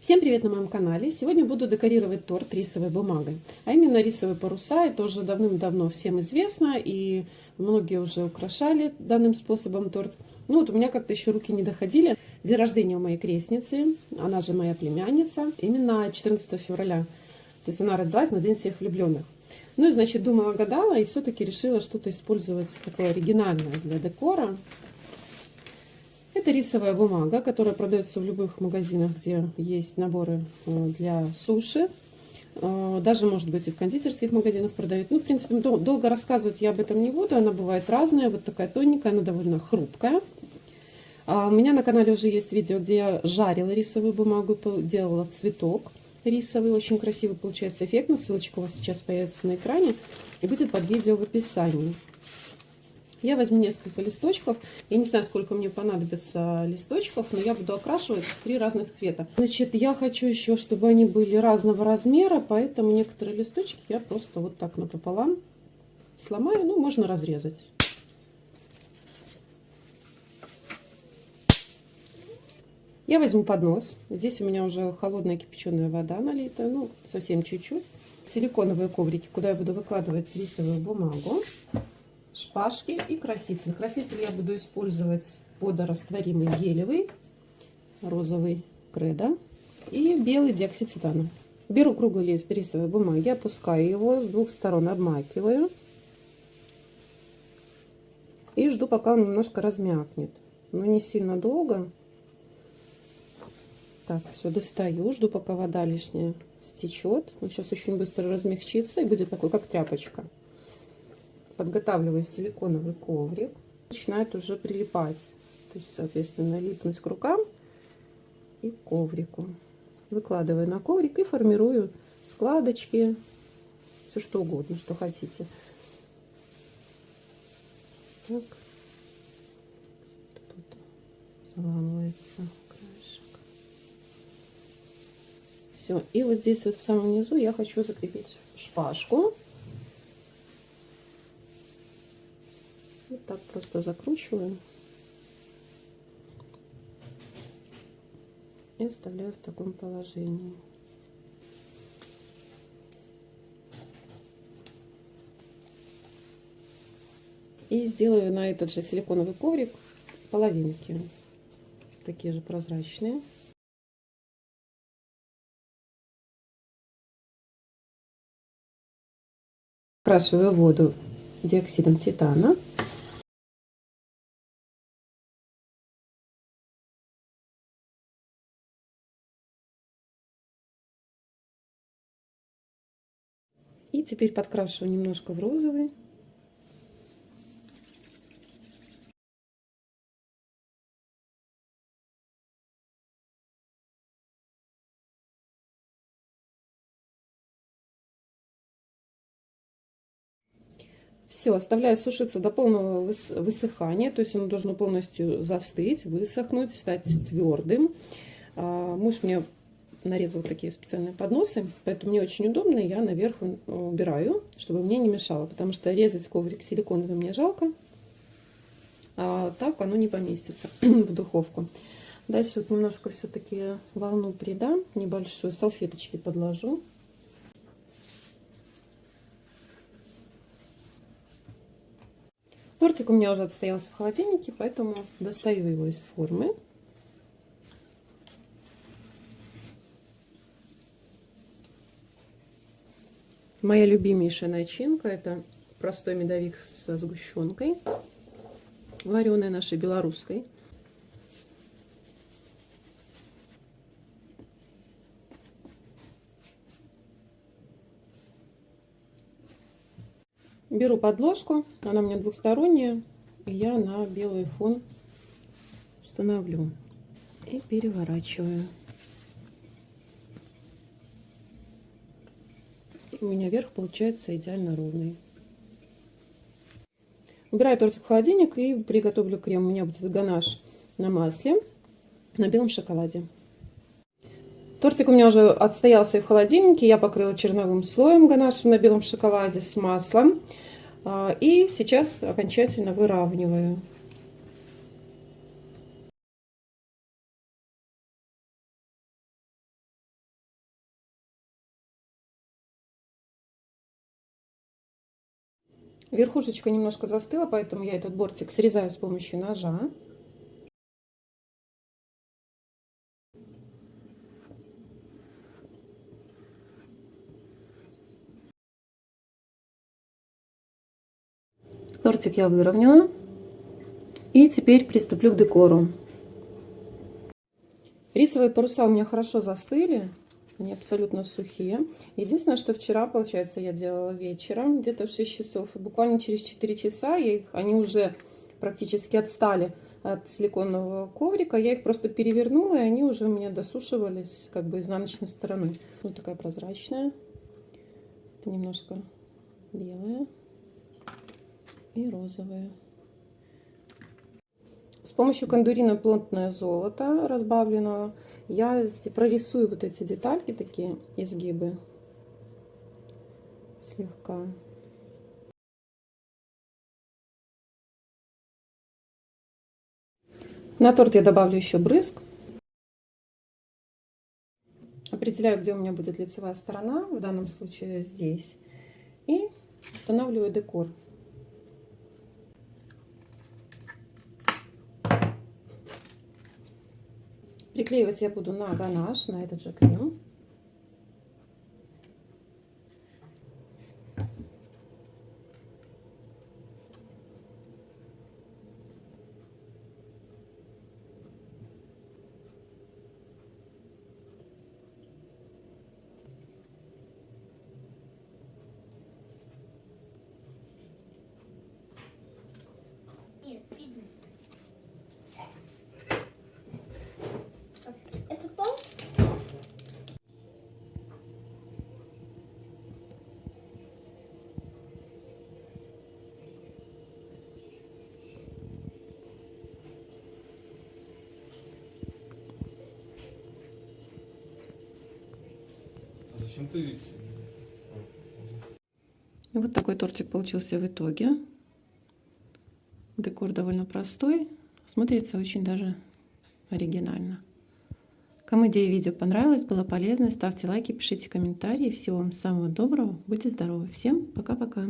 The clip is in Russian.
Всем привет на моем канале! Сегодня буду декорировать торт рисовой бумагой, а именно рисовые паруса. Это уже давным-давно всем известно, и многие уже украшали данным способом торт. Ну вот у меня как-то еще руки не доходили. День рождения у моей крестницы, она же моя племянница, именно 14 февраля. То есть она родилась на День всех влюбленных. Ну и, значит, думала, гадала, и все-таки решила что-то использовать такое оригинальное для декора. Это рисовая бумага, которая продается в любых магазинах, где есть наборы э, для суши. Э, даже, может быть, и в кондитерских магазинах продают. Ну, в принципе, долго рассказывать я об этом не буду. Она бывает разная. Вот такая тоненькая, она довольно хрупкая. А у меня на канале уже есть видео, где я жарила рисовую бумагу, делала цветок рисовый. Очень красивый получается эффектно. Ссылочка у вас сейчас появится на экране и будет под видео в описании. Я возьму несколько листочков. Я не знаю, сколько мне понадобится листочков, но я буду окрашивать три разных цвета. Значит, я хочу еще, чтобы они были разного размера, поэтому некоторые листочки я просто вот так напополам сломаю. Ну, можно разрезать. Я возьму поднос. Здесь у меня уже холодная кипяченая вода налита, ну, совсем чуть-чуть. Силиконовые коврики, куда я буду выкладывать рисовую бумагу шпажки и краситель. Краситель я буду использовать водорастворимый гелевый, розовый кредо и белый диоксид титана. Беру круглый лист рисовой бумаги, опускаю его, с двух сторон обмакиваю и жду, пока он немножко размякнет. Но не сильно долго. Так, все, достаю, жду, пока вода лишняя стечет. Он сейчас очень быстро размягчится и будет такой, как тряпочка подготавливаю силиконовый коврик, начинает уже прилипать, то есть, соответственно, липнуть к рукам и к коврику. Выкладываю на коврик и формирую складочки, все что угодно, что хотите. Так. Тут заламывается краешек. Все. И вот здесь вот в самом низу я хочу закрепить шпажку. Так просто закручиваю. И оставляю в таком положении. И сделаю на этот же силиконовый коврик половинки. Такие же прозрачные. Окрашиваю воду диоксидом титана. И теперь подкрашу немножко в розовый. Все, оставляю сушиться до полного высыхания, то есть оно должно полностью застыть, высохнуть, стать твердым. А, муж мне нарезал такие специальные подносы, поэтому мне очень удобно, я наверх убираю, чтобы мне не мешало, потому что резать коврик силиконовый мне жалко, а так оно не поместится в духовку. Дальше вот немножко все-таки волну придам, небольшую, салфеточки подложу. Тортик у меня уже отстоялся в холодильнике, поэтому достаю его из формы. Моя любимейшая начинка это простой медовик со сгущенкой, вареной нашей белорусской. Беру подложку, она у меня двухсторонняя, и я на белый фон установлю и переворачиваю. У меня верх получается идеально ровный. Убираю тортик в холодильник и приготовлю крем. У меня будет ганаш на масле, на белом шоколаде. Тортик у меня уже отстоялся в холодильнике. Я покрыла черновым слоем ганашем на белом шоколаде с маслом. А, и сейчас окончательно выравниваю. Верхушечка немножко застыла, поэтому я этот бортик срезаю с помощью ножа. Тортик я выровняла. И теперь приступлю к декору. Рисовые паруса у меня хорошо застыли. Они абсолютно сухие. Единственное, что вчера, получается, я делала вечером, где-то в 6 часов. И буквально через 4 часа я их, они уже практически отстали от силиконового коврика. Я их просто перевернула, и они уже у меня досушивались как бы изнаночной стороны. Вот такая прозрачная. Это немножко белая и розовая. С помощью кондурина плотное золото разбавленного я прорисую вот эти детальки, такие изгибы слегка. На торт я добавлю еще брызг. Определяю, где у меня будет лицевая сторона, в данном случае здесь. И устанавливаю декор. Приклеивать я буду на ганаш, на этот же крем. Зачем ты... Вот такой тортик получился в итоге. Декор довольно простой. Смотрится очень даже оригинально. Кому идея видео понравилась, было полезно, ставьте лайки, пишите комментарии. Всего вам самого доброго, будьте здоровы. Всем пока-пока.